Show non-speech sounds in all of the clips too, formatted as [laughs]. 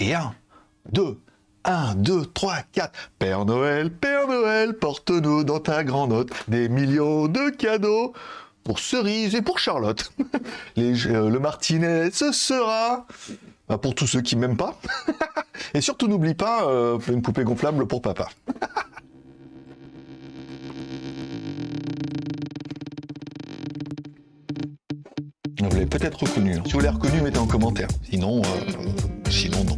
Et 1, 2, 1, 2, 3, 4. Père Noël, Père Noël, porte-nous dans ta grande note des millions de cadeaux pour Cerise et pour Charlotte. [laughs] Les, euh, le Martinet, ce sera bah, pour tous ceux qui m'aiment pas. [laughs] et surtout, n'oublie pas euh, une poupée gonflable pour papa. [laughs] Vous l'avez peut-être reconnu. hein. Si vous l'avez reconnu, mettez en commentaire. Sinon, euh, sinon non.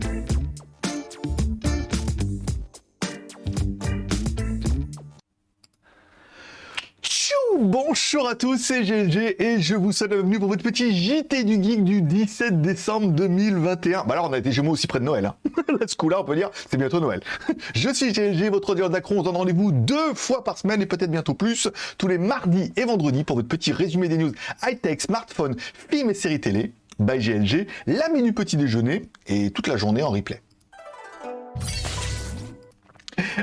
Bonjour à tous, c'est GLG et je vous souhaite la bienvenue pour votre petit JT du Geek du 17 décembre 2021. Bah alors on a été Gémeaux aussi près de Noël. Hein. [laughs] Là, ce coup-là, on peut dire, c'est bientôt Noël. [laughs] Je suis GLG, votre audience d'accro. On se donne rendez-vous deux fois par semaine et peut-être bientôt plus, tous les mardis et vendredis pour votre petit résumé des news high-tech, smartphone, films et séries télé. By GLG, la minute petit déjeuner et toute la journée en replay.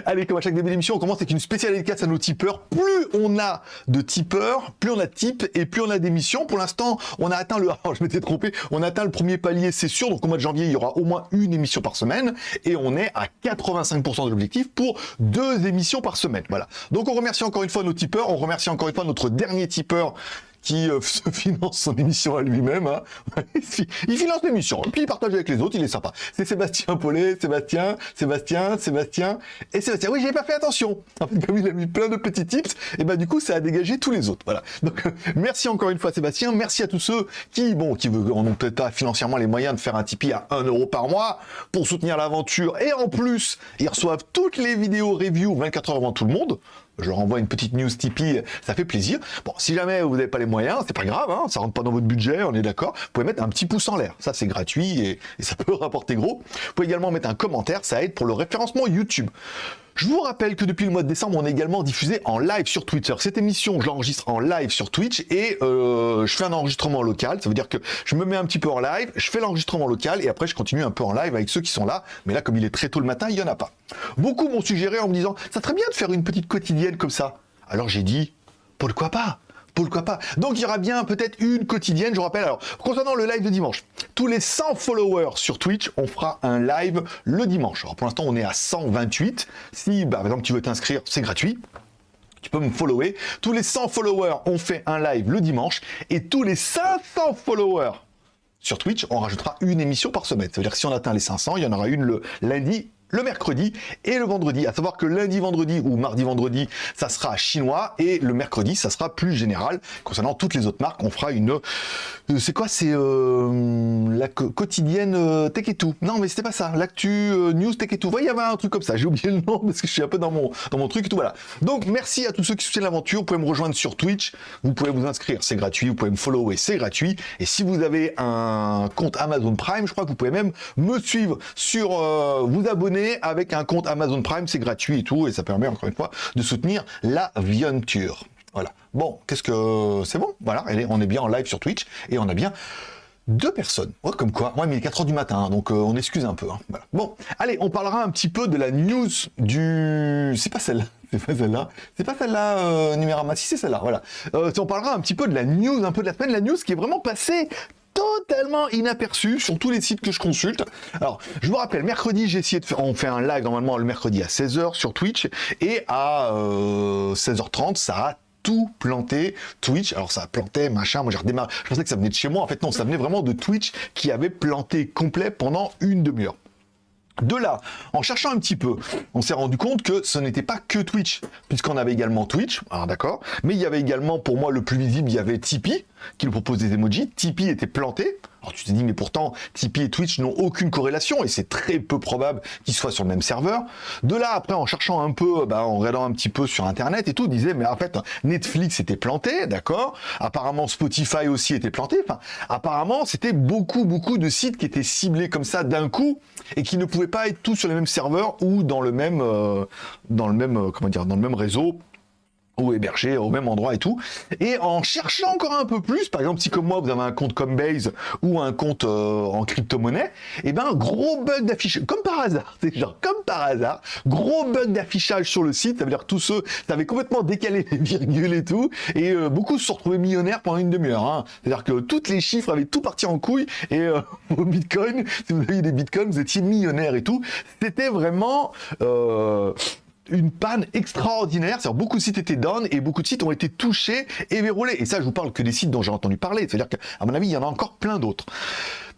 Allez, comme à chaque début d'émission, on commence avec une spéciale dédicace à nos tipeurs. Plus on a de tipeurs, plus on a de types et plus on a d'émissions. Pour l'instant, on a atteint le... Alors, [laughs] je m'étais trompé. On a atteint le premier palier, c'est sûr. Donc, au mois de janvier, il y aura au moins une émission par semaine. Et on est à 85% de l'objectif pour deux émissions par semaine. Voilà. Donc, on remercie encore une fois nos tipeurs. On remercie encore une fois notre dernier tipeur qui euh, [laughs] finance son émission à lui-même. hein. il [laughs] fi- il finance l'émission, puis il partage avec les autres, il est sympa. C'est Sébastien Paulet, Sébastien, Sébastien, Sébastien et Sébastien. Oui, j'ai pas fait attention. En fait, comme il a mis plein de petits tips, et ben du coup, ça a dégagé tous les autres. Voilà. Donc, [laughs] merci encore une fois, Sébastien. Merci à tous ceux qui, bon, qui en ont peut-être pas financièrement les moyens de faire un Tipeee à 1 euro par mois pour soutenir l'aventure. Et en plus, ils reçoivent toutes les vidéos review 24 heures avant tout le monde je leur envoie une petite news Tipeee, ça fait plaisir. Bon, si jamais vous n'avez pas les moyens, c'est pas grave, hein, ça rentre pas dans votre budget, on est d'accord. Vous pouvez mettre un petit pouce en l'air, ça c'est gratuit et, et ça peut [laughs] rapporter gros. Vous pouvez également mettre un commentaire, ça aide pour le référencement YouTube. Je vous rappelle que depuis le mois de décembre, on est également diffusé en live sur Twitter. Cette émission, je l'enregistre en live sur Twitch et euh, je fais un enregistrement local. Ça veut dire que je me mets un petit peu en live, je fais l'enregistrement local et après je continue un peu en live avec ceux qui sont là. Mais là, comme il est très tôt le matin, il y en a pas. Beaucoup m'ont suggéré en me disant, ça serait bien de faire une petite quotidienne comme ça. Alors j'ai dit, pourquoi pas? Pourquoi pas Donc il y aura bien peut-être une quotidienne, je rappelle. Alors, concernant le live de dimanche, tous les 100 followers sur Twitch, on fera un live le dimanche. Alors pour l'instant, on est à 128. Si, bah, par exemple, tu veux t'inscrire, c'est gratuit. Tu peux me follower. Tous les 100 followers, on fait un live le dimanche. Et tous les 500 followers sur Twitch, on rajoutera une émission par semaine. Ça veut dire que si on atteint les 500, il y en aura une le lundi, le mercredi et le vendredi. À savoir que lundi, vendredi ou mardi, vendredi, ça sera chinois et le mercredi, ça sera plus général. Concernant toutes les autres marques, on fera une... euh, c'est quoi C'est euh, la quotidienne euh, Tech et tout. Non, mais c'était pas ça. L'actu euh, news Tech et tout. Ouais, il y avait un truc comme ça. J'ai oublié le nom [laughs] parce que je suis un peu dans mon, dans mon truc et tout. Voilà. Donc, merci à tous ceux qui soutiennent l'aventure. Vous pouvez me rejoindre sur Twitch. Vous pouvez vous inscrire. C'est gratuit. Vous pouvez me follower. C'est gratuit. Et si vous avez un compte Amazon Prime, je crois que vous pouvez même me suivre sur, vous abonner avec un compte Amazon Prime. C'est gratuit et tout. Et ça permet encore une fois de soutenir l'aventure. Voilà. Bon, qu'est-ce que c'est bon? Voilà, on est bien en live sur Twitch et on a bien deux personnes. Comme quoi. Ouais, mais il est 4 heures du matin, hein, donc euh, on excuse un peu. hein. Bon, allez, on parlera un petit peu de la news du. C'est pas celle-là. [laughs] C'est pas celle-là. C'est pas celle-là, euh. Si c'est celle-là, voilà. Euh, on parlera un petit peu de la news, un peu de la semaine, la news qui est vraiment passée totalement inaperçue sur tous les sites que je consulte. Alors, je vous rappelle, mercredi, j'ai essayé de faire, on fait un live normalement le mercredi à 16h sur Twitch et à euh, 16h30, ça a tout planté Twitch. Alors ça a planté, machin, moi j'ai redémarré. Je pensais que ça venait de chez moi. En fait, non, ça venait vraiment de Twitch qui avait planté complet pendant une demi-heure. De là, en cherchant un petit peu, on s'est rendu compte que ce n'était pas que Twitch, puisqu'on avait également Twitch, alors d'accord, mais il y avait également, pour moi, le plus visible, il y avait Tipeee, qui nous propose des emojis. Tipeee était planté. Alors tu te dis, mais pourtant, Tipeee et Twitch n'ont aucune corrélation, et c'est très peu probable qu'ils soient sur le même serveur. De là, après, en cherchant un peu, bah, en regardant un petit peu sur Internet et tout, disait, mais en fait, Netflix était planté, d'accord Apparemment, Spotify aussi était planté. Enfin, apparemment, c'était beaucoup, beaucoup de sites qui étaient ciblés comme ça d'un coup, et qui ne pouvaient pas être tous sur les mêmes serveurs ou dans le même, euh, dans le même, euh, comment dire, dans le même réseau ou hébergé au même endroit et tout. Et en cherchant encore un peu plus, par exemple, si comme moi vous avez un compte Coinbase ou un compte euh, en crypto-monnaie, et eh ben gros bug d'affichage, comme par hasard, [laughs] c'est genre comme par hasard, gros bug d'affichage sur le site, ça veut dire tous ceux, ça avait complètement décalé les [laughs] virgules et tout, et euh, beaucoup se sont retrouvés millionnaires pendant une demi-heure. Hein. C'est-à-dire que tous les chiffres avaient tout parti en couille, et euh, [laughs] au Bitcoin, si vous aviez des Bitcoins, vous étiez millionnaire et tout. C'était vraiment une panne extraordinaire. C'est-à-dire beaucoup de sites étaient down et beaucoup de sites ont été touchés et verrouillés. Et ça, je vous parle que des sites dont j'ai entendu parler. C'est-à-dire qu'à mon avis, il y en a encore plein d'autres.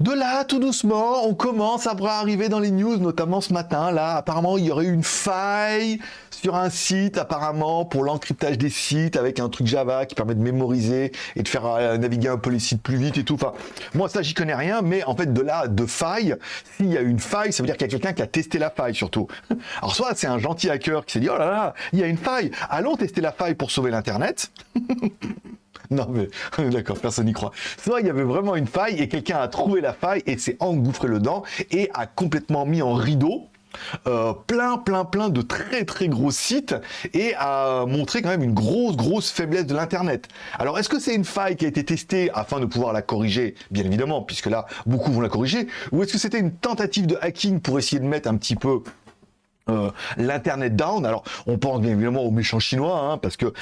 De là, tout doucement, on commence à arriver dans les news, notamment ce matin, là, apparemment, il y aurait eu une faille sur un site, apparemment, pour l'encryptage des sites, avec un truc Java qui permet de mémoriser et de faire euh, naviguer un peu les sites plus vite et tout. Enfin, moi, ça, j'y connais rien, mais en fait, de là, de faille, s'il y a une faille, ça veut dire qu'il y a quelqu'un qui a testé la faille, surtout. [laughs] Alors, soit c'est un gentil hacker qui s'est dit, oh là là, il y a une faille, allons tester la faille pour sauver l'Internet. [laughs] [laughs] Non, mais d'accord, personne n'y croit. Soit il y avait vraiment une faille et quelqu'un a trouvé la faille et s'est engouffré le dent et a complètement mis en rideau euh, plein, plein, plein de très, très gros sites et a montré quand même une grosse, grosse faiblesse de l'Internet. Alors, est-ce que c'est une faille qui a été testée afin de pouvoir la corriger? Bien évidemment, puisque là, beaucoup vont la corriger. Ou est-ce que c'était une tentative de hacking pour essayer de mettre un petit peu euh, l'internet down? Alors, on pense bien évidemment aux méchants chinois, hein, parce que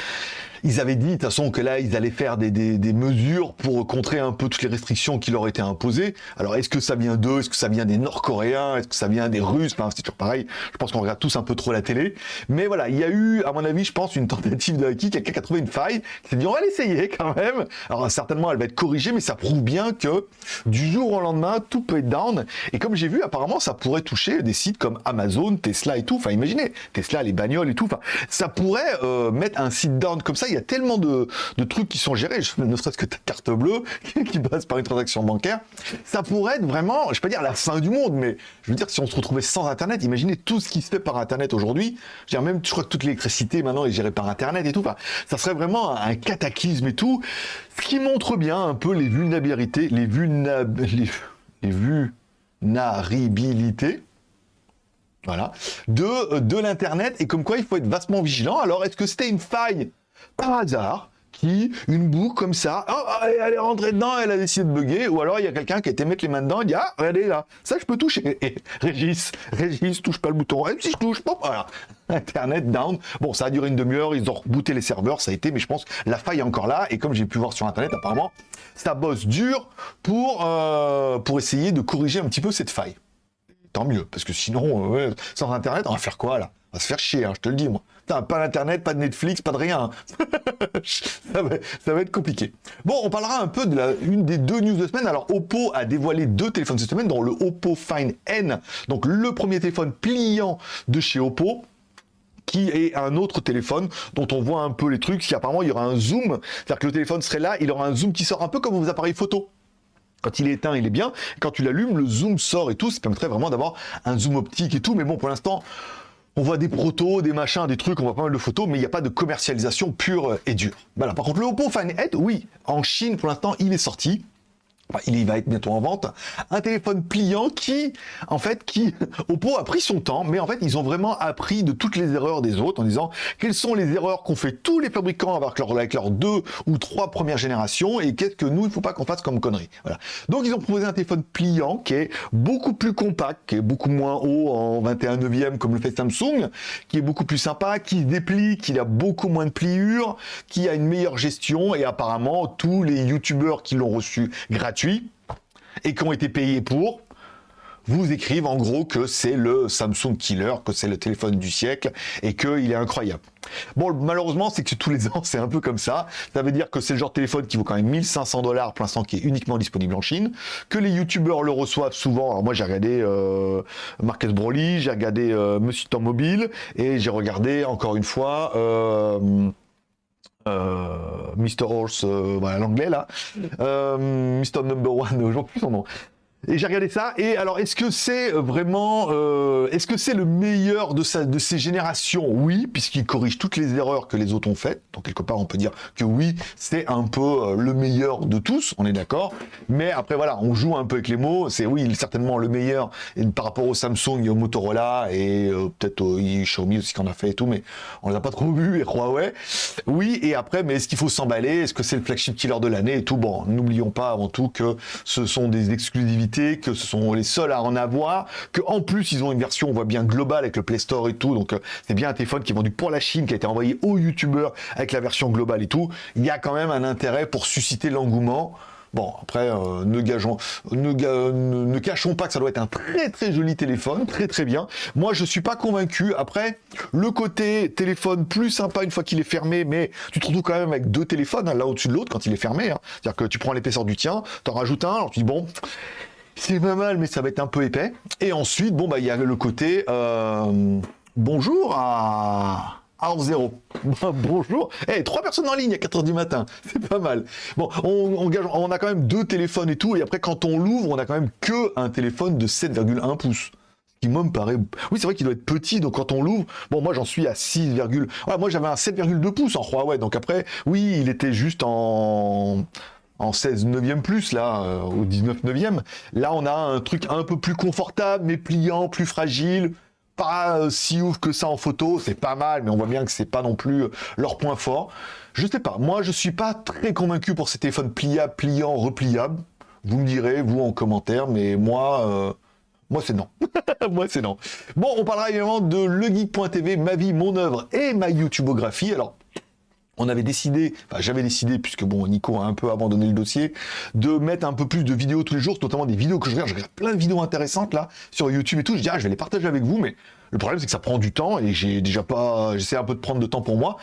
ils avaient dit de toute façon que là, ils allaient faire des, des, mesures pour contrer un peu toutes les restrictions qui leur étaient imposées. Alors, est-ce que ça vient d'eux? Est-ce que ça vient des Nord-Coréens? Est-ce que ça vient des Russes? Enfin, c'est toujours pareil. Je pense qu'on regarde tous un peu trop la télé. Mais voilà, il y a eu, à mon avis, je pense, une tentative de hacking. Quelqu'un qui a trouvé une faille, qui s'est dit, on va l'essayer quand même. Alors, certainement, elle va être corrigée, mais ça prouve bien que du jour au lendemain, tout peut être down. Et comme j'ai vu, apparemment, ça pourrait toucher des sites comme Amazon, Tesla et tout. Enfin, imaginez, Tesla, les bagnoles et tout. Enfin, ça pourrait euh, mettre un site down comme ça il y a tellement de, trucs qui sont gérés, ne serait-ce que ta carte bleue [laughs] qui passe par une transaction bancaire, ça pourrait être vraiment, je pas dire la fin du monde, mais je veux dire, si on se retrouvait sans Internet, imaginez tout ce qui se fait par Internet aujourd'hui. Je même, je crois que toute l'électricité maintenant est gérée par Internet et tout. Ça serait vraiment un cataclysme et tout. Ce qui montre bien un peu les vulnérabilités, les, vulnérabilités, les vulnérabilités voilà, de, de l'Internet et comme quoi il faut être vastement vigilant. Alors, est-ce que c'était une faille? Par hasard qui, une boucle comme ça, oh, oh elle est rentrée dedans, elle a décidé de bugger, ou alors il y a quelqu'un qui a été mettre les mains dedans, il dit ah regardez là, ça je peux toucher. Et Régis, Régis touche pas le bouton, et si je touche, pas voilà. Internet down. Bon, ça a duré une demi-heure, ils ont rebooté les serveurs, ça a été, mais je pense la faille est encore là. Et comme j'ai pu voir sur Internet, apparemment, ça bosse dur pour, euh, pour essayer de corriger un petit peu cette faille tant mieux, parce que sinon, euh, sans Internet, on va faire quoi là? On va se faire chier, hein, je te le dis moi. Pas d'Internet, pas de Netflix, pas de rien. [laughs] ça, va, être compliqué. Bon, on parlera un peu de la, une des deux news de semaine. Alors, Oppo a dévoilé deux téléphones cette semaine, dont le Oppo Find N, donc le premier téléphone pliant de chez Oppo qui est un autre téléphone dont on voit un peu les trucs. Si apparemment il y aura un zoom, c'est-à-dire que le téléphone serait là, il aura un zoom qui sort un peu comme vos appareils photo. Quand il est éteint, il est bien. Quand tu l'allumes, le zoom sort et tout. Ça permettrait vraiment d'avoir un zoom optique et tout. Mais bon, pour l'instant, on voit des protos, des machins, des trucs, on voit pas mal de photos, mais il n'y a pas de commercialisation pure et dure. Voilà. Par contre, le Oppo Find oui, en Chine, pour l'instant, il est sorti il va être bientôt en vente, un téléphone pliant qui, en fait, qui, [laughs] Oppo a pris son temps, mais en fait, ils ont vraiment appris de toutes les erreurs des autres en disant quelles sont les erreurs qu'ont fait tous les fabricants avec leurs avec leurs deux ou trois premières générations et qu'est-ce que nous, il ne faut pas qu'on fasse comme connerie. Voilà. Donc, ils ont proposé un téléphone pliant qui est beaucoup plus compact, qui est beaucoup moins haut en 21 neuvième comme le fait Samsung, qui est beaucoup plus sympa, qui se déplie, qui a beaucoup moins de pliures, qui a une meilleure gestion et apparemment, tous les youtubeurs qui l'ont reçu gratuitement et qui ont été payés pour, vous écrivent en gros que c'est le Samsung Killer, que c'est le téléphone du siècle et qu'il est incroyable. Bon, malheureusement, c'est que tous les ans, [laughs] c'est un peu comme ça. Ça veut dire que c'est le genre de téléphone qui vaut quand même 1500 dollars pour l'instant, qui est uniquement disponible en Chine, que les youtubeurs le reçoivent souvent. Alors moi, j'ai regardé euh, Marcus Broly, j'ai regardé euh, Monsieur Temps Mobile, et j'ai regardé, encore une fois... Euh, Mr. Horse, euh, voilà l'anglais là, [laughs] euh, Mr. Number One, j'en plus son nom. Et j'ai regardé ça, et alors est-ce que c'est vraiment, euh, est-ce que c'est le meilleur de, sa, de ces générations? Oui, puisqu'il corrige toutes les erreurs que les autres ont faites, donc quelque part on peut dire que oui, c'est un peu euh, le meilleur de tous, on est d'accord, mais après voilà, on joue un peu avec les mots, c'est oui, certainement le meilleur et par rapport au Samsung et au Motorola, et euh, peut-être au Xiaomi aussi qu'on a fait et tout, mais on les a pas trop vus, et Huawei, oui, et après, mais est-ce qu'il faut s'emballer? Est-ce que c'est le flagship killer de l'année et tout? Bon, n'oublions pas avant tout que ce sont des exclusivités que ce sont les seuls à en avoir, que en plus ils ont une version, on voit bien globale avec le Play Store et tout, donc euh, c'est bien un téléphone qui est vendu pour la Chine, qui a été envoyé aux youtubeurs avec la version globale et tout. Il y a quand même un intérêt pour susciter l'engouement. Bon, après, euh, ne, ne, ne, cachons pas que ça doit être un très très joli téléphone, très très bien. Moi, je suis pas convaincu. Après, le côté téléphone plus sympa une fois qu'il est fermé, mais tu te retrouves quand même avec deux téléphones, hein, l'un au-dessus de l'autre quand il est fermé. Hein. C'est-à-dire que tu prends l'épaisseur du tien, t'en rajoutes un, alors tu dis bon, c'est pas mal, mais ça va être un peu épais. Et ensuite, bon, bah, il y a le côté euh, bonjour à. À zéro. [laughs] bonjour. Eh, trois personnes en ligne à 4h du matin. [laughs] C'est pas mal. Bon, on, on, a quand même deux téléphones et tout. Et après, quand on l'ouvre, on a quand même que un téléphone de 7,1 pouces qui moi me paraît... Oui, c'est vrai qu'il doit être petit, donc quand on l'ouvre... Bon, moi j'en suis à 6, voilà, moi j'avais un 7,2 pouces en Huawei, donc après, oui, il était juste en en 16 neuvième plus, là, euh, au 19 neuvième. Là, on a un truc un peu plus confortable, mais pliant, plus fragile, pas euh, si ouf que ça en photo, c'est pas mal, mais on voit bien que c'est pas non plus euh, leur point fort. Je sais pas, moi je suis pas très convaincu pour ces téléphones pliables, pliants, repliables. Vous me direz, vous en commentaire, mais moi... Moi, c'est non. [laughs] Moi, c'est non. Bon, on parlera évidemment de legeek.tv, ma vie, mon œuvre et ma YouTubeographie. Alors, on avait décidé, enfin j'avais décidé, puisque bon, Nico a un peu abandonné le dossier, de mettre un peu plus de vidéos tous les jours, notamment des vidéos que je regarde. Je regarde plein de vidéos intéressantes là, sur YouTube et tout. Je dis, ah, je vais les partager avec vous, mais le problème, c'est que ça prend du temps et j'ai déjà pas, j'essaie un peu de prendre de temps pour moi.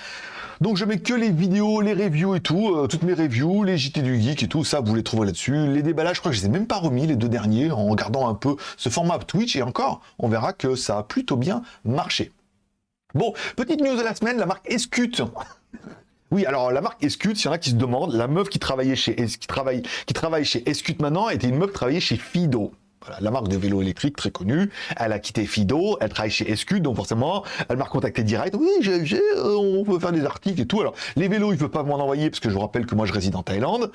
Donc je mets que les vidéos, les reviews et tout, euh, toutes mes reviews, les JT du Geek et tout, ça vous les trouvez là-dessus. Les déballages, je crois que je les ai même pas remis, les deux derniers, en regardant un peu ce format Twitch, et encore, on verra que ça a plutôt bien marché. Bon, petite news de la semaine, la marque Escute oui, alors la marque Escute, s'il y en a qui se demandent, la meuf qui travaillait chez qui travaille, chez Escute maintenant était une meuf qui travaillait chez Fido. La marque de vélo électrique très connue. Elle a quitté Fido, elle travaille chez Escute, donc forcément, elle m'a recontacté direct. Oui, j'ai, on peut faire des articles et tout. Alors, les vélos, il veut pas m'en envoyer parce que je vous rappelle que moi je réside en Thaïlande.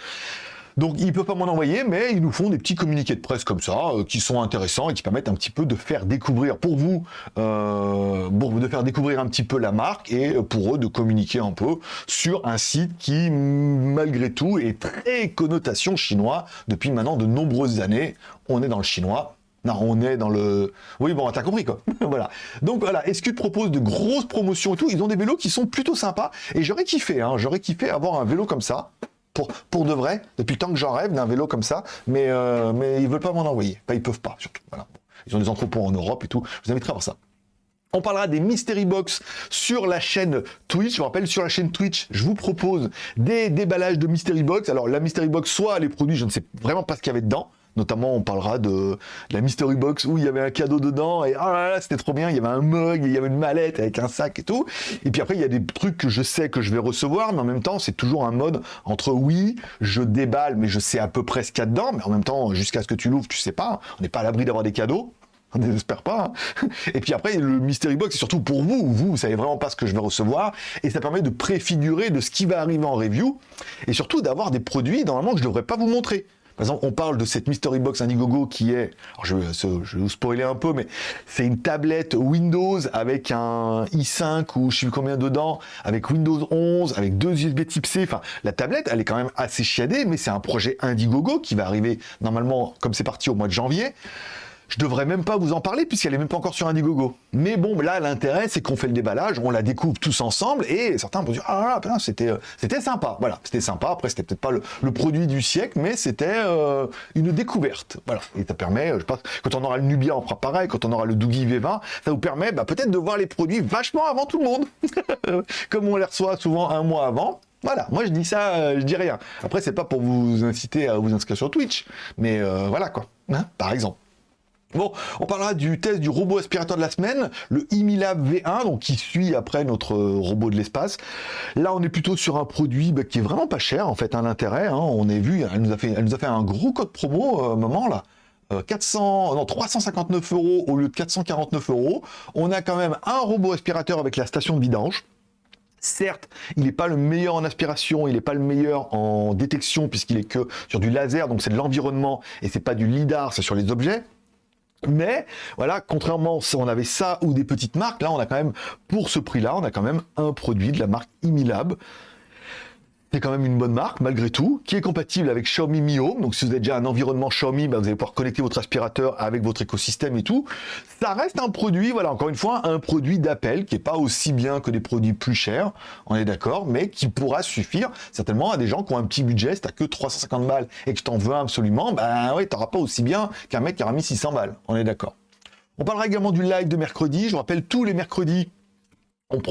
Donc ils ne peuvent pas m'en envoyer, mais ils nous font des petits communiqués de presse comme ça, euh, qui sont intéressants et qui permettent un petit peu de faire découvrir pour vous, euh, de faire découvrir un petit peu la marque et pour eux de communiquer un peu sur un site qui, malgré tout, est très connotation chinois depuis maintenant de nombreuses années. On est dans le chinois, non, on est dans le... Oui, bon, t'as compris, quoi. [laughs] voilà. Donc, voilà, Escute propose de grosses promotions et tout. Ils ont des vélos qui sont plutôt sympas. Et j'aurais kiffé, hein, j'aurais kiffé avoir un vélo comme ça pour, pour de vrai, depuis temps que j'en rêve d'un vélo comme ça, mais, euh, mais ils veulent pas m'en envoyer. Enfin, ils peuvent pas, surtout. Voilà. Ils ont des entrepôts en Europe et tout. Je vous inviterai à voir ça. On parlera des Mystery Box sur la chaîne Twitch. Je vous rappelle, sur la chaîne Twitch, je vous propose des déballages de Mystery Box. Alors, la Mystery Box, soit les produits, je ne sais vraiment pas ce qu'il y avait dedans. Notamment, on parlera de, la Mystery Box où il y avait un cadeau dedans et ah là là, c'était trop bien. Il y avait un mug, il y avait une mallette avec un sac et tout. Et puis après, il y a des trucs que je sais que je vais recevoir, mais en même temps, c'est toujours un mode entre oui, je déballe, mais je sais à peu près ce qu'il y a dedans, mais en même temps, jusqu'à ce que tu l'ouvres, tu sais pas. On n'est pas à l'abri d'avoir des cadeaux. On n'espère pas. Hein. Et puis après, le Mystery Box, c'est surtout pour vous. Vous, vous savez vraiment pas ce que je vais recevoir. Et ça permet de préfigurer de ce qui va arriver en review. Et surtout d'avoir des produits, normalement, que je devrais pas vous montrer. Par exemple, on parle de cette Mystery Box Indiegogo qui est, je, je, vais vous spoiler un peu, mais c'est une tablette Windows avec un i5 ou je sais plus combien dedans, avec Windows 11, avec deux USB Type C. Enfin, la tablette, elle est quand même assez chiadée, mais c'est un projet Indiegogo qui va arriver normalement, comme c'est parti au mois de janvier je devrais même pas vous en parler puisqu'elle est même pas encore sur Indiegogo. Mais bon, là, l'intérêt, c'est qu'on fait le déballage, on la découvre tous ensemble et certains vont dire, ah là, c'était euh, c'était sympa. Voilà, c'était sympa. Après, c'était peut-être pas le, produit du siècle, mais c'était euh, une découverte. Voilà. Et ça permet, je pense, quand on aura le Nubia, on fera pareil. Quand on aura le Doogie V20, ça vous permet bah, peut-être de voir les produits vachement avant tout le monde. [laughs] Comme on les reçoit souvent un mois avant. Voilà, moi je dis ça, euh, je dis rien. Après, c'est pas pour vous inciter à vous inscrire sur Twitch, mais voilà quoi, hein, par exemple. Bon, on parlera du test du robot aspirateur de la semaine, le Imilab V1, donc qui suit après notre robot de l'espace. Là, on est plutôt sur un produit bah, qui est vraiment pas cher, en fait, un intérêt. Hein. on est vu, elle nous, a fait, un gros code promo, euh, moment, là. 400, non, 359 euros au lieu de 449 euros. On a quand même un robot aspirateur avec la station de vidange. Certes, il n'est pas le meilleur en aspiration, il n'est pas le meilleur en détection puisqu'il est que sur du laser, donc c'est de l'environnement et c'est pas du lidar, c'est sur les objets. Mais voilà, contrairement on avait ça ou des petites marques, là on a quand même, pour ce prix-là, on a quand même un produit de la marque Imilab c'est quand même une bonne marque malgré tout, qui est compatible avec Xiaomi Mi Home. Donc si vous avez déjà un environnement Xiaomi, bah, vous allez pouvoir connecter votre aspirateur avec votre écosystème et tout. Ça reste un produit, voilà, encore une fois, un produit d'appel qui est pas aussi bien que des produits plus chers, on est d'accord, mais qui pourra suffire certainement à des gens qui ont un petit budget. Si t'as que 350 balles et que t'en veux absolument, ben ouais, t'auras pas aussi bien qu'un mec qui aura mis 600 balles, on est d'accord. On parlera également du live de mercredi. Je vous rappelle tous les mercredis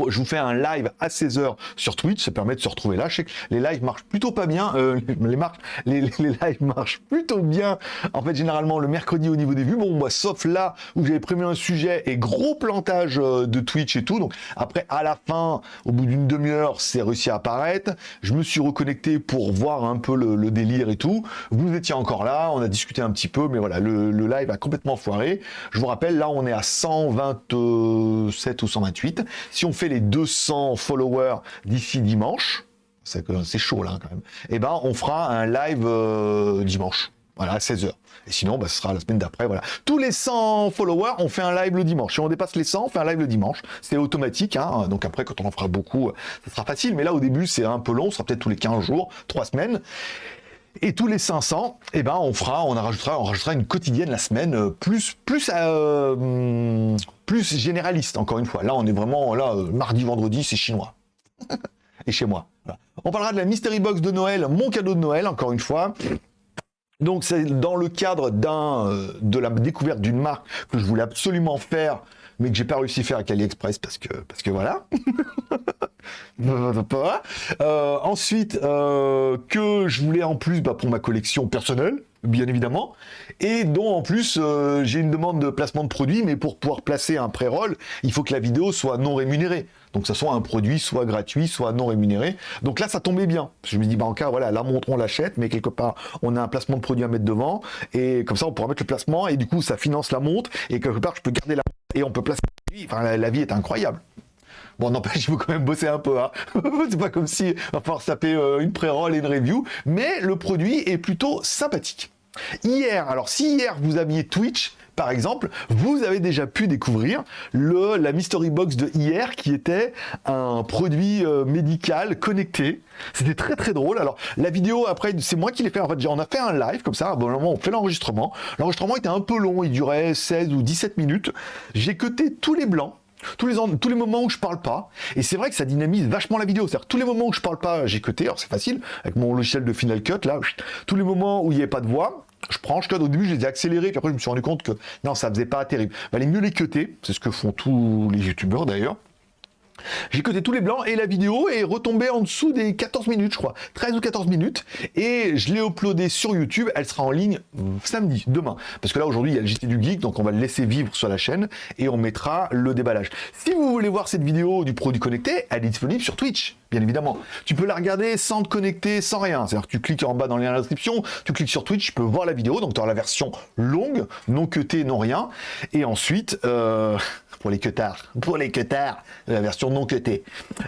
je vous fais un live à 16h sur Twitch, ça permet de se retrouver là. Je sais que les lives marchent plutôt pas bien, euh, [laughs] les, lives marchent plutôt bien, en fait, généralement le mercredi au niveau des vues. Bon, moi, sauf là où j'avais prévu un sujet et gros plantage euh, de Twitch et tout. Donc, après, à la fin, au bout d'une demi-heure, c'est réussi à apparaître. Je me suis reconnecté pour voir un peu le, délire et tout. Vous étiez encore là, on a discuté un petit peu, mais voilà, le, live a complètement foiré. Je vous rappelle, là, on est à 127 ou 128. Si fait les 200 followers d'ici dimanche, c'est chaud là quand même, et eh ben on fera un live euh, dimanche. Voilà, à 16h. Et sinon, bah, ce sera la semaine d'après. Voilà. Tous les 100 followers, on fait un live le dimanche. Si on dépasse les 100, on fait un live le dimanche. C'est automatique. Hein. Donc après, quand on en fera beaucoup, ça sera facile. Mais là, au début, c'est un peu long. Ce sera peut-être tous les 15 jours, 3 semaines. Et tous les 500, eh ben, on fera, on rajoutera, on rajoutera une quotidienne la semaine, euh, plus, plus, euh, plus généraliste, encore une fois. Là, on est vraiment, là, euh, mardi, vendredi, c'est chinois. [laughs] Et chez moi. On parlera de la Mystery Box de Noël, mon cadeau de Noël, encore une fois. Donc, c'est dans le cadre de la découverte d'une marque que je voulais absolument faire mais que j'ai pas réussi à faire avec AliExpress parce que, parce que [laughs] voilà. euh, ensuite, euh, que je voulais en plus bah, pour ma collection personnelle, bien évidemment, et dont en plus euh, j'ai une demande de placement de produit, mais pour pouvoir placer un pré-roll, il faut que la vidéo soit non rémunérée. Donc ça soit un produit soit gratuit, soit non rémunéré. Donc là, ça tombait bien. Je me dis, bah en cas, voilà, la montre, on l'achète, mais quelque part, on a un placement de produit à mettre devant, et comme ça, on pourra mettre le placement, et du coup, ça finance la montre, et quelque part, je peux garder la et on peut placer la, vie est incroyable. Bon, n'empêche, [laughs] il faut quand même bosser un peu. Hein. [laughs] c'est pas comme si on va falloir taper euh, une pré-roll et une review, mais le produit est plutôt sympathique. Hier, alors si hier vous aviez Twitch, par exemple, vous avez déjà pu découvrir la Mystery Box de hier qui était un produit euh, médical connecté. C'était très très drôle. Alors la vidéo après, c'est moi qui l'ai fait. En fait, on a fait un live comme ça. Moment, on fait l'enregistrement. L'enregistrement était un peu long. Il durait 16 ou 17 minutes. J'ai cuté tous les blancs. Tous les, moments où je parle pas, et c'est vrai que ça dynamise vachement la vidéo, c'est-à-dire tous les moments où je parle pas, j'ai cuté, alors c'est facile, avec mon logiciel de Final Cut, là, tous les moments où il n'y avait pas de voix, je prends, je code. Au début, je les ai accélérés, puis après, je me suis rendu compte que non, ça faisait pas terrible. Valait mieux les cuter, c'est ce que font tous les youtubeurs d'ailleurs. J'ai coté tous les blancs et la vidéo est retombée en dessous des 14 minutes, je crois. 13 ou 14 minutes. Et je l'ai uploadée sur YouTube. Elle sera en ligne samedi, demain. Parce que là, aujourd'hui, il y a le JT du Geek, donc on va le laisser vivre sur la chaîne et on mettra le déballage. Si vous voulez voir cette vidéo du produit connecté, elle est disponible sur Twitch, bien évidemment. Tu peux la regarder sans te connecter, sans rien. C'est-à-dire que tu cliques en bas dans le lien de la description, tu cliques sur Twitch, tu peux voir la vidéo. Donc tu auras la version longue, non cutée, non rien. Et ensuite, euh, pour les cutards, pour les cutards, la version non cutée.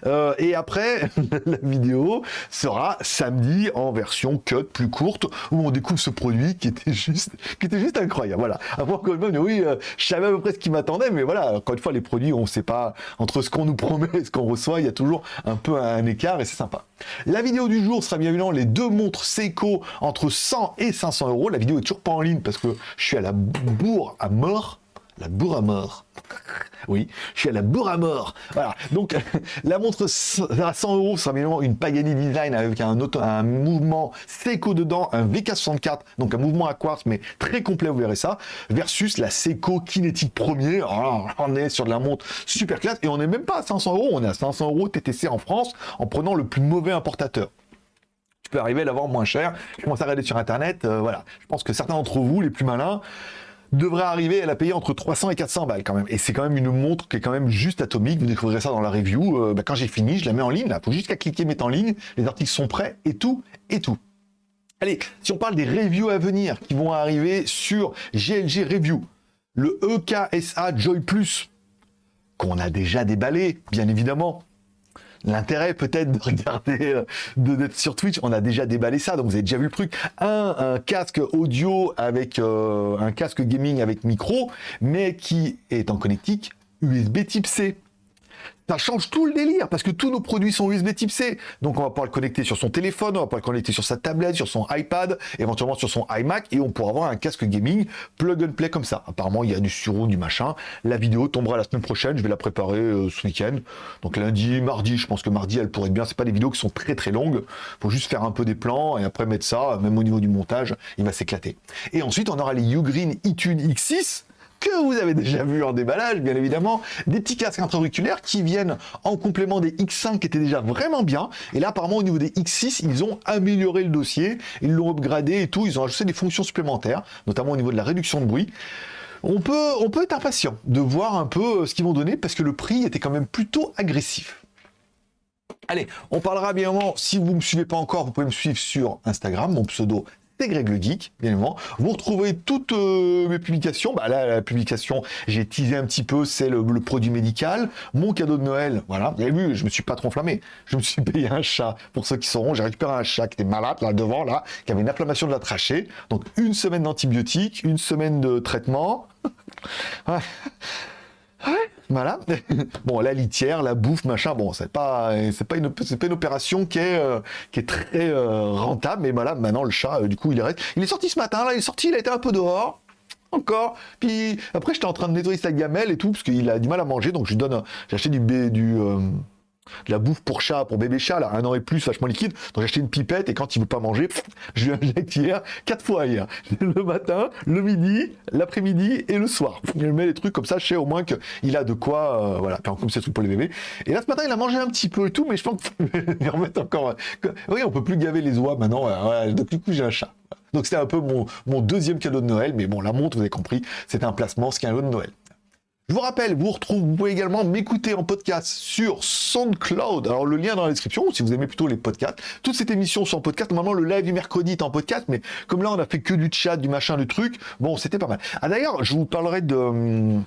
Euh, et après, [laughs] la vidéo sera samedi en version cut plus courte, où on découvre ce produit qui était juste, qui était juste incroyable. Voilà. Après, une fois, oui, euh, je savais à peu près ce qui m'attendait, mais voilà, encore une fois, les produits, on ne sait pas, entre ce qu'on nous promet et ce qu'on reçoit, il y a toujours un peu un écart et c'est sympa. La vidéo du jour sera bien évidemment les deux montres Seiko entre 100 et 500 euros. La vidéo est toujours pas en ligne parce que je suis à la bourre à mort la bourre à mort. Oui, je suis à la bourre à mort. Voilà, donc [laughs] la montre à 100 euros bien une Pagani Design avec un, un mouvement Seiko dedans, un VK64, donc un mouvement à quartz, mais très complet, vous verrez ça, versus la Seiko Kinetic Premier. Alors, on est sur de la montre super classe et on n'est même pas à 500 euros, on est à 500 euros TTC en France en prenant le plus mauvais importateur Tu peux arriver à l'avoir moins cher. Je commence à regarder sur internet, euh, voilà. Je pense que certains d'entre vous, les plus malins, devrait arriver à la payer entre 300 et 400 balles quand même. Et c'est quand même une montre qui est quand même juste atomique. Vous découvrirez ça dans la review. Euh, bah, quand j'ai fini, je la mets en ligne. Là, faut juste qu'à cliquer, mettre en ligne. Les articles sont prêts et tout, et tout. Allez, si on parle des reviews à venir qui vont arriver sur GLG Review, le EKSA Joy Plus, qu'on a déjà déballé, bien évidemment. L'intérêt peut-être de regarder, euh, d'être sur Twitch, on a déjà déballé ça, donc vous avez déjà vu le truc. Un, casque audio avec euh, un casque gaming avec micro, mais qui est en connectique USB type C ça change tout le délire parce que tous nos produits sont USB type C. Donc on va pouvoir le connecter sur son téléphone, on va pouvoir le connecter sur sa tablette, sur son iPad, éventuellement sur son iMac et on pourra avoir un casque gaming plug and play comme ça. Apparemment, il y a du surround, du machin. La vidéo tombera la semaine prochaine, je vais la préparer euh, ce week-end. Donc lundi, mardi, je pense que mardi, elle pourrait être bien. C'est pas des vidéos qui sont très très longues. Faut juste faire un peu des plans et après mettre ça, même au niveau du montage, il va s'éclater. Et ensuite, on aura les Ugreen iTunes X6 que vous avez déjà vu en déballage, bien évidemment, des petits casques intra-auriculaires qui viennent en complément des X5 qui étaient déjà vraiment bien. Et là, apparemment, au niveau des X6, ils ont amélioré le dossier, ils l'ont upgradé et tout, ils ont ajouté des fonctions supplémentaires, notamment au niveau de la réduction de bruit. On peut, on peut être impatient de voir un peu euh, ce qu'ils vont donner parce que le prix était quand même plutôt agressif. Allez, on parlera bien si vous ne me suivez pas encore, vous pouvez me suivre sur Instagram, mon pseudo Greg le Geek, bien évidemment. Vous retrouvez toutes euh, mes publications. Bah là, la publication, j'ai teasé un petit peu, c'est le, produit médical. Mon cadeau de Noël, voilà. Vous avez vu, je me suis pas trop enflammé. Je me suis [laughs] payé un chat. Pour ceux qui sauront, j'ai récupéré un chat qui était malade, là, devant, là, qui avait une inflammation de la trachée. Donc, une semaine d'antibiotiques, une semaine de traitement. [laughs] ouais. Voilà. [laughs] bon, la litière, la bouffe, machin, bon, c'est pas, c'est pas une, c'est pas une opération qui est, euh, qui est très euh, rentable, mais voilà, maintenant le chat, euh, du coup, il est, il est sorti ce matin, là, il est sorti, il a été un peu dehors. Encore. Puis après, j'étais en train de nettoyer sa gamelle et tout, parce qu'il a du mal à manger, donc je lui donne, j'ai acheté du, du de la bouffe pour chat, pour bébé chat, là, un an et plus, vachement liquide. Donc j'ai acheté une pipette et quand il veut pas manger, je lui injecte hier, quatre fois hier. [laughs] Le matin, le midi, l'après-midi et le soir. Je mets les trucs comme ça, je sais au moins qu'il a de quoi, euh, voilà, comme c'est truc pour les bébés. Et là, ce matin, il a mangé un petit peu et tout, mais je pense qu'il [laughs] remettre encore. Oui, on peut plus gaver les oies maintenant, donc du coup, j'ai un chat. Donc c'était un peu mon, mon deuxième cadeau de Noël, mais bon, la montre, vous avez compris, c'était un placement, ce qui est un cadeau de Noël. Je vous rappelle, vous, retrouvez, vous pouvez également m'écouter en podcast sur SoundCloud. Alors le lien dans la description, si vous aimez plutôt les podcasts. Toutes cette émission sont en podcast. Normalement, le live du mercredi est en podcast, mais comme là, on a fait que du chat, du machin, du truc, bon, c'était pas mal. Ah d'ailleurs, je vous parlerai de... Hum,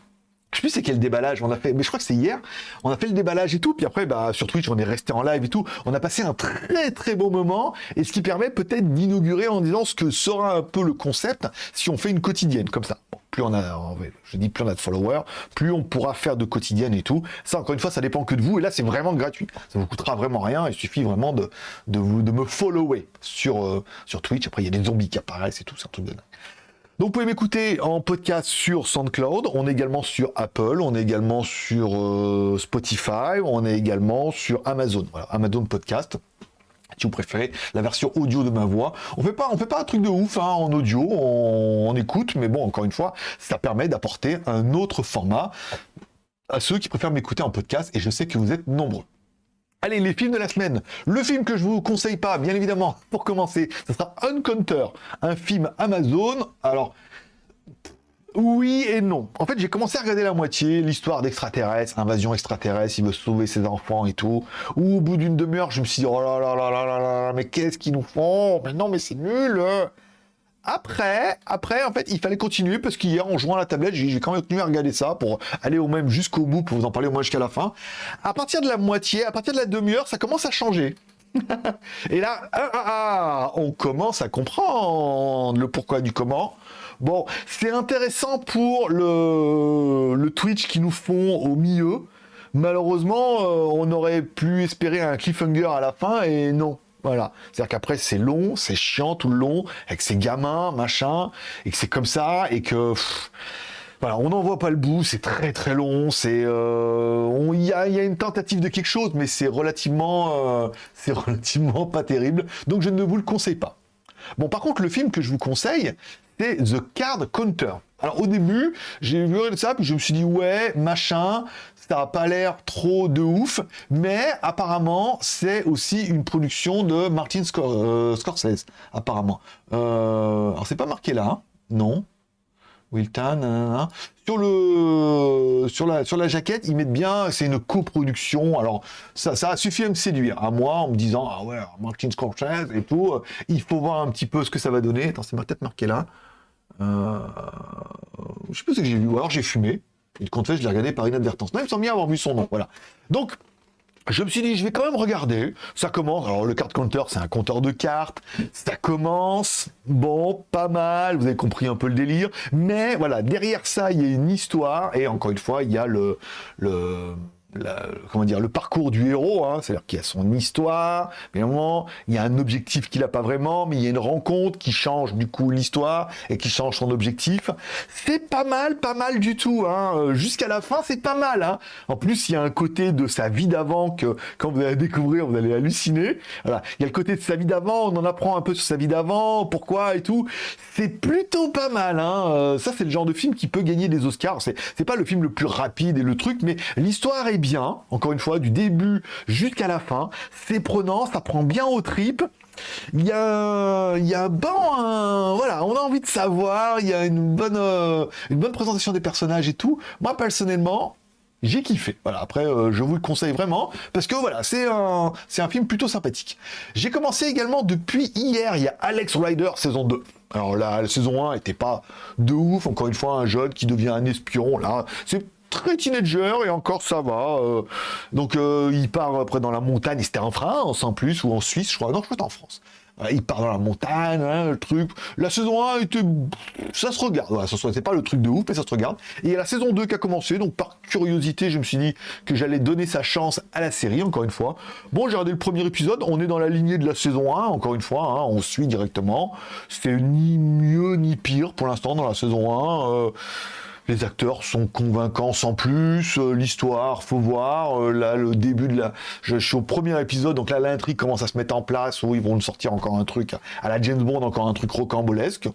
je sais plus c'est quel déballage on a fait, mais je crois que c'est hier. On a fait le déballage et tout, puis après, bah, sur Twitch, on est resté en live et tout. On a passé un très très beau moment, et ce qui permet peut-être d'inaugurer en disant ce que sera un peu le concept si on fait une quotidienne comme ça plus on a, je dis plus on a de followers, plus on pourra faire de quotidienne et tout. Ça, encore une fois, ça dépend que de vous. Et là, c'est vraiment gratuit. Ça vous coûtera vraiment rien. Il suffit vraiment de, vous, de me follower sur, euh, sur Twitch. Après, il y a des zombies qui apparaissent et tout. C'est un truc de dingue. Donc vous pouvez m'écouter en podcast sur SoundCloud, on est également sur Apple, on est également sur euh, Spotify, on est également sur Amazon, voilà, Amazon Podcast si vous préférez la version audio de ma voix. On fait pas, on fait pas un truc de ouf hein, en audio, on, écoute, mais bon, encore une fois, ça permet d'apporter un autre format à ceux qui préfèrent m'écouter en podcast, et je sais que vous êtes nombreux. Allez, les films de la semaine. Le film que je vous conseille pas, bien évidemment, pour commencer, ce sera Uncounter, un film Amazon. Alors, oui et non. En fait, j'ai commencé à regarder la moitié, l'histoire d'extraterrestres, invasion extraterrestre, il veut sauver ses enfants et tout. Ou au bout d'une demi-heure, je me suis dit, oh là là là là là là, mais qu'est-ce qu'ils nous font? Mais non, mais c'est nul après, après, en fait, il fallait continuer parce qu'hier, en jouant à la tablette, j'ai quand même continué à regarder ça pour aller au même jusqu'au bout, pour vous en parler au moins jusqu'à la fin. À partir de la moitié, à partir de la demi-heure, ça commence à changer. [laughs] Et là, ah, ah, ah, on commence à comprendre le pourquoi du comment. Bon, c'est intéressant pour le, le Twitch qui nous font au milieu. Malheureusement, euh, on aurait pu espérer un cliffhanger à la fin et non. Voilà. C'est-à-dire qu'après, c'est long, c'est chiant tout le long, avec ses gamins, machin, et que c'est comme ça, et que... voilà, on n'en voit pas le bout, c'est très très long, c'est... Euh, il y, a, une tentative de quelque chose, mais c'est relativement... Euh, c'est [laughs] relativement pas terrible, donc je ne vous le conseille pas. Bon, par contre, le film que je vous conseille, c'est The Card Counter. Alors au début, j'ai vu ça, puis je me suis dit ouais, machin, ça n'a pas l'air trop de ouf, mais apparemment c'est aussi une production de Martin euh, Scorsese, apparemment. Euh, alors c'est pas marqué là, hein non. Wilton, sur le sur, la, sur la jaquette, ils mettent bien, c'est une coproduction. Alors, ça, ça a suffi à me séduire, à moi, en me disant, ah ouais, Martin Scorsese et tout, euh, il faut voir un petit peu ce que ça va donner. Attends, c'est ma tête marquée là. Euh, je sais pas ce que j'ai vu, ou alors j'ai fumé. Compte fait, je l'ai regardé par inadvertance. Non, il me bien avoir vu son nom, voilà. Donc, je me suis dit, je vais quand même regarder. Ça commence. Alors, le card counter, c'est un compteur de cartes. Ça commence. Bon, pas mal. Vous avez compris un peu le délire. Mais voilà, derrière ça, il y a une histoire. Et encore une fois, il y a le, le, comment dire, le parcours du héros, hein, c'est-à-dire qu'il y a son histoire, évidemment, il y a un objectif qu'il n'a pas vraiment, mais il y a une rencontre qui change du coup l'histoire et qui change son objectif. C'est pas mal, pas mal du tout. Hein. Euh, jusqu'à la fin, c'est pas mal. Hein. En plus, il y a un côté de sa vie d'avant que quand vous allez découvrir, vous allez halluciner. Voilà. Il y a le côté de sa vie d'avant, on en apprend un peu sur sa vie d'avant, pourquoi et tout. C'est plutôt pas mal. Euh, ça, c'est le genre de film qui peut gagner des Oscars. C'est pas le film le plus rapide et le truc, mais l'histoire est encore une fois, du début jusqu'à la fin. C'est prenant, ça prend bien aux tripes. Il y a, y a bon, voilà, on a envie de savoir, il y a une bonne, euh, une bonne présentation des personnages et tout. Moi, personnellement, j'ai kiffé. Voilà, après, euh, je vous le conseille vraiment, parce que voilà, c'est un, un film plutôt sympathique. J'ai commencé également depuis hier, il y a Alex Rider saison 2. Alors là, la saison 1 était pas de ouf, encore une fois, un jeune qui devient un espion, là, c'est très teenager et encore ça va. Euh. donc euh, il part après dans la montagne, c'était en France en plus, ou en Suisse, je crois. Non, je crois en France. il part dans la montagne, hein, le truc. La saison 1 était... Ça se regarde, voilà, c'est pas le truc de ouf, mais ça se regarde. Et il y a la saison 2 qui a commencé, donc par curiosité, je me suis dit que j'allais donner sa chance à la série, encore une fois. Bon, j'ai regardé le premier épisode, on est dans la lignée de la saison 1, encore une fois, hein, on suit directement. C'est ni mieux ni pire pour l'instant dans la saison 1 les acteurs sont convaincants sans plus, euh, l'histoire, faut voir, euh, là, le début de la... Je, suis au premier épisode, donc là, l'intrigue commence à se mettre en place, où ils vont nous sortir encore un truc, à la James Bond, encore un truc rocambolesque.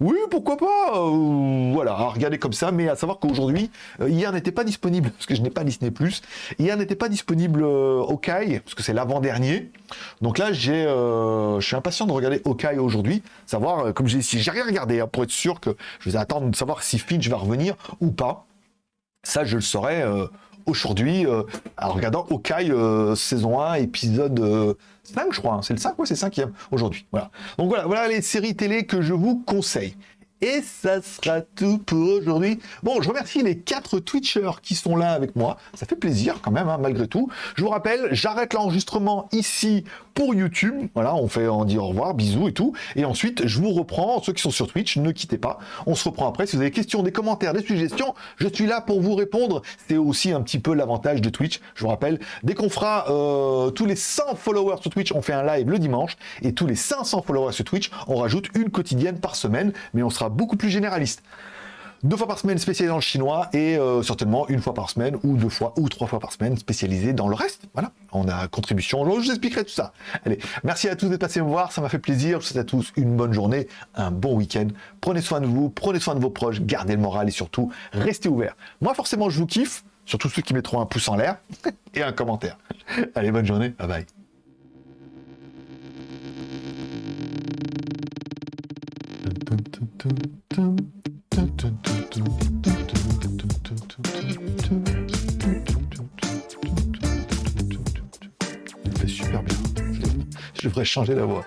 Oui, pourquoi pas euh, Voilà, à regarder comme ça, mais à savoir qu'aujourd'hui, hier n'était pas disponible, parce que je n'ai pas Disney+, hier n'était pas disponible Hawkeye, parce que c'est l'avant-dernier, donc là, j'ai, je suis impatient de regarder Hawkeye aujourd'hui, savoir, comme j'ai si j'ai rien regardé, hein, pour être sûr que je vais attendre de savoir si Finch va revenir, ou pas. Ça, je le saurai euh, aujourd'hui euh, en regardant Hawkeye euh, saison 1, épisode 5, je crois. Hein. C'est le 5, ouais, c'est 5 aujourd'hui. Donc voilà, voilà les séries télé que je vous conseille. Et ça sera tout pour aujourd'hui. Bon, je remercie les quatre Twitchers qui sont là avec moi. Ça fait plaisir quand même, hein, malgré tout. Je vous rappelle, j'arrête l'enregistrement ici pour YouTube. Voilà, on fait, on dit au revoir, bisous et tout. Et ensuite, je vous reprends. Ceux qui sont sur Twitch, ne quittez pas. On se reprend après. Si vous avez des questions, des commentaires, des suggestions, je suis là pour vous répondre. C'est aussi un petit peu l'avantage de Twitch. Je vous rappelle, dès qu'on fera euh, tous les 100 followers sur Twitch, on fait un live le dimanche. Et tous les 500 followers sur Twitch, on rajoute une quotidienne par semaine. Mais on sera beaucoup plus généraliste deux fois par semaine spécialisé dans le chinois et euh, certainement une fois par semaine ou deux fois ou trois fois par semaine spécialisé dans le reste. Voilà, on a contribution, je vous expliquerai tout ça. Allez, merci à tous d'être passés me voir, ça m'a fait plaisir. Je vous souhaite à tous une bonne journée, un bon week-end. Prenez soin de vous, prenez soin de vos proches, gardez le moral et surtout, restez ouverts. Moi, forcément, je vous kiffe, surtout ceux qui mettront un pouce en l'air [laughs] et un commentaire. Allez, bonne journée, bye bye. Il fait super bien. Je devrais changer la voix.